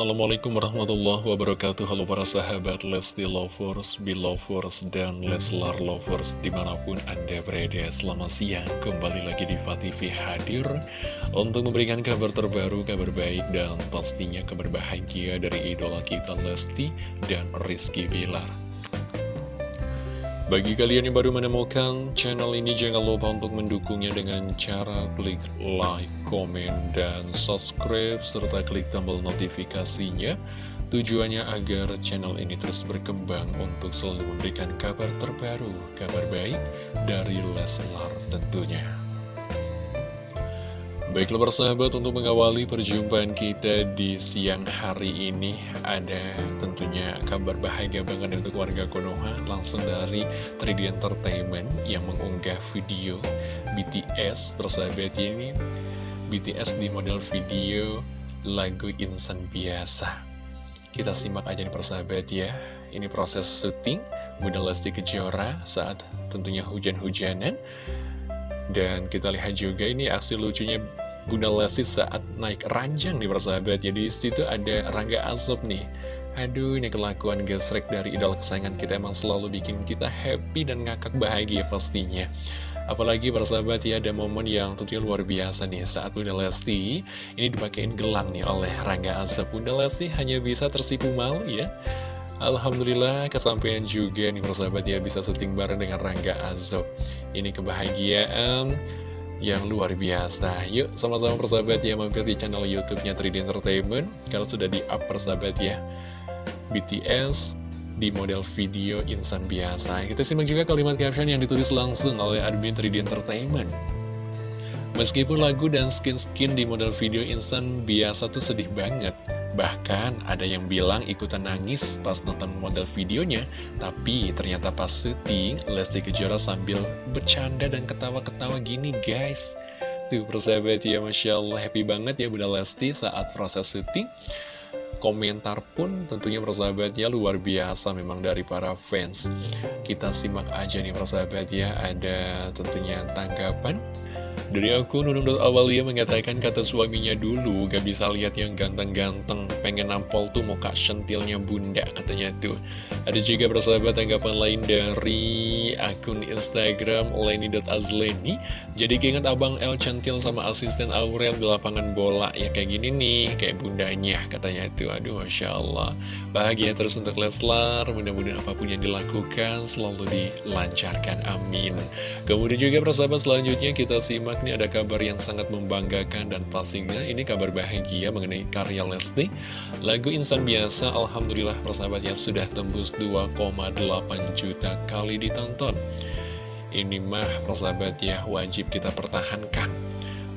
Assalamualaikum warahmatullahi wabarakatuh. Halo para sahabat Lesti Lovers, Belovers, dan Leslar Lovers Di mana pun Anda berada Selamat siang, kembali lagi di TV hadir Untuk memberikan kabar terbaru, kabar baik Dan pastinya kabar bahagia dari idola kita Lesti dan Rizky Bilar bagi kalian yang baru menemukan channel ini, jangan lupa untuk mendukungnya dengan cara klik like, komen, dan subscribe, serta klik tombol notifikasinya. Tujuannya agar channel ini terus berkembang untuk selalu memberikan kabar terbaru, kabar baik dari Leslar tentunya. Baiklah persahabat untuk mengawali perjumpaan kita di siang hari ini Ada tentunya kabar bahagia banget untuk warga Konoha Langsung dari 3D Entertainment yang mengunggah video BTS Persahabat ini BTS di model video lagu Insan Biasa. Kita simak aja nih persahabat ya. Ini proses syuting Bunda Lesti Kejora saat tentunya hujan-hujanan. Dan kita lihat juga ini aksi lucunya Bunda Lesti saat naik ranjang nih persahabat Jadi situ ada Rangga Azub nih. Aduh ini kelakuan gesrek dari idol kesayangan kita. Emang selalu bikin kita happy dan ngakak bahagia pastinya. Apalagi persahabat ya ada momen yang tentunya luar biasa nih. Saat Bunda Lesti ini dipakein gelang nih oleh Rangga Azub Bunda Lesti hanya bisa tersipu malu ya. Alhamdulillah kesampaian juga nih persahabat ya bisa syuting bareng dengan Rangga Azob Ini kebahagiaan yang luar biasa. Yuk sama-sama persahabat ya mampir di channel youtube-nya 3D Entertainment. Kalau sudah di up persahabat ya. BTS di model video insan biasa. Kita simak juga kalimat caption yang ditulis langsung oleh admin 3D Entertainment. Meskipun lagu dan skin-skin di model video insan biasa tuh sedih banget Bahkan ada yang bilang ikutan nangis pas nonton model videonya Tapi ternyata pas syuting Lesti Kejora sambil bercanda dan ketawa-ketawa gini guys. Tuh persahabat ya Masya Allah. Happy banget ya Bunda Lesti saat proses syuting. Komentar pun tentunya persahabatnya luar biasa memang dari para fans. Kita simak aja nih persahabat ya Ada tentunya tanggapan dari aku, Nunung.awalia mengatakan kata suaminya dulu gak bisa lihat yang ganteng-ganteng, pengen nampol tuh muka sentilnya bunda katanya tuh. Ada juga persahabat tanggapan lain dari akun Instagram Leni.azleni. Jadi keinget abang El centil sama asisten Aurel di lapangan bola, ya kayak gini nih, kayak bundanya katanya tuh. Aduh Masya Allah, bahagia terus untuk Leslar, mudah-mudahan apa pun yang dilakukan selalu dilancarkan, amin. Kemudian juga persahabat selanjutnya kita simak ini ada kabar yang sangat membanggakan dan pastinya ini kabar bahagia mengenai karya Lesti. Lagu Insan Biasa, Alhamdulillah persahabat ya sudah tembus 2,8 juta kali ditonton. Ini mah persahabat ya wajib kita pertahankan.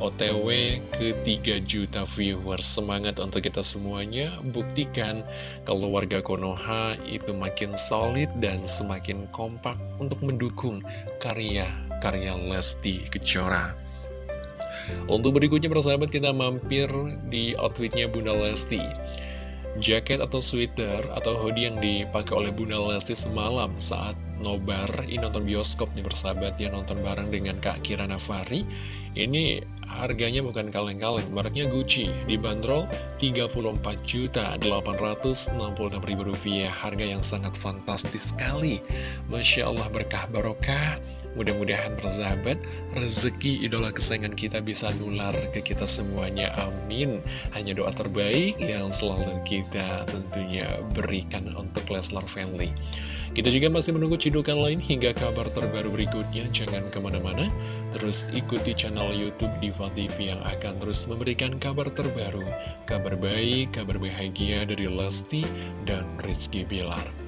OTW ke 3 juta viewers Semangat untuk kita semuanya Buktikan kalau warga Konoha itu makin solid dan semakin kompak Untuk mendukung karya-karya Lesti Kejora untuk berikutnya persahabat kita mampir di outfitnya Bunda Lesti. Jaket atau sweater atau hoodie yang dipakai oleh Bunda Lesti semalam saat nobar ini nonton bioskop nih persahabat ya nonton bareng dengan Kak Kirana Fari ini harganya bukan kaleng-kaleng mereknya Gucci dibanderol 34.866.000 rupiah. Harga yang sangat fantastis sekali. Masya Allah berkah barokah Mudah-mudahan persahabat, rezeki idola kesayangan kita bisa nular ke kita semuanya. Amin. Hanya doa terbaik yang selalu kita tentunya berikan untuk Leslar Family. Kita juga masih menunggu cidukan lain hingga kabar terbaru berikutnya. Jangan ke mana-mana, terus ikuti channel Youtube Diva TV yang akan terus memberikan kabar terbaru. Kabar baik, kabar bahagia dari Lesti dan Rizky Bilar.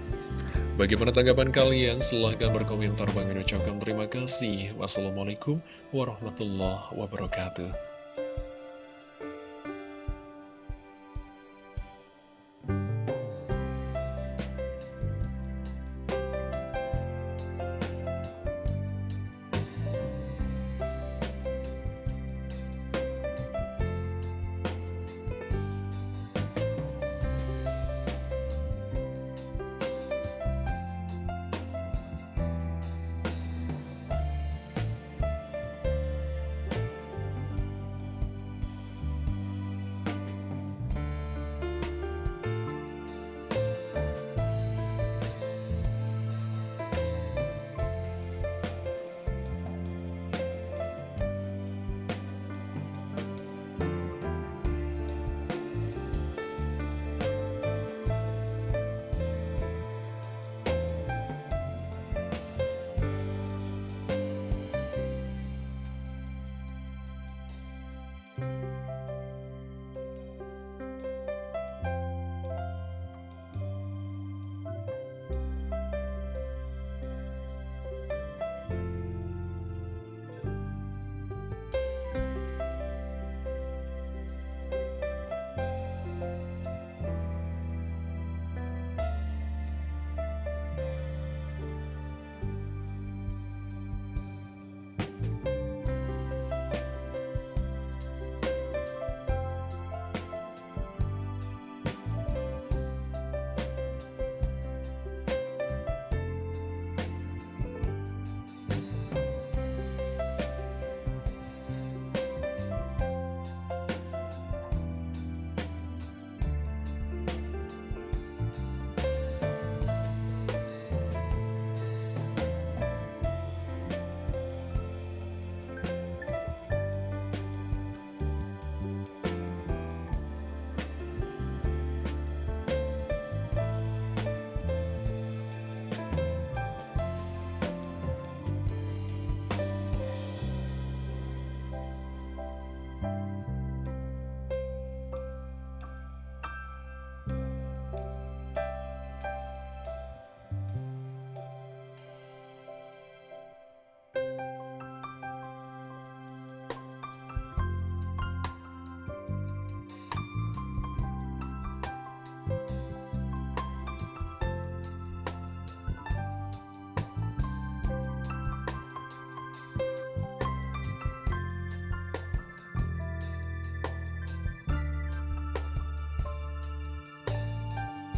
Bagaimana tanggapan kalian? Silahkan berkomentar. Bang ucapkan terima kasih. Wassalamualaikum warahmatullahi wabarakatuh.